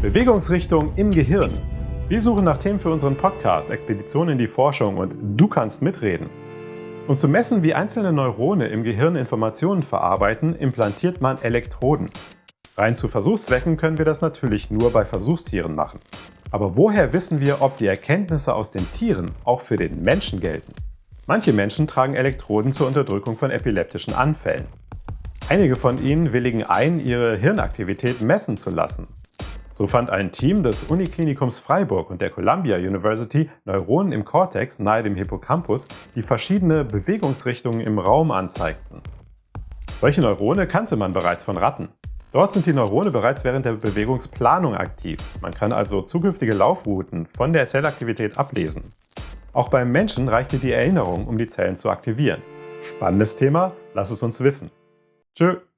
Bewegungsrichtung im Gehirn. Wir suchen nach Themen für unseren Podcast Expedition in die Forschung und du kannst mitreden. Um zu messen, wie einzelne Neurone im Gehirn Informationen verarbeiten, implantiert man Elektroden. Rein zu Versuchszwecken können wir das natürlich nur bei Versuchstieren machen. Aber woher wissen wir, ob die Erkenntnisse aus den Tieren auch für den Menschen gelten? Manche Menschen tragen Elektroden zur Unterdrückung von epileptischen Anfällen. Einige von ihnen willigen ein, ihre Hirnaktivität messen zu lassen. So fand ein Team des Uniklinikums Freiburg und der Columbia University Neuronen im Cortex nahe dem Hippocampus, die verschiedene Bewegungsrichtungen im Raum anzeigten. Solche Neurone kannte man bereits von Ratten. Dort sind die Neurone bereits während der Bewegungsplanung aktiv. Man kann also zukünftige Laufrouten von der Zellaktivität ablesen. Auch beim Menschen reichte die Erinnerung, um die Zellen zu aktivieren. Spannendes Thema? Lass es uns wissen. Tschö!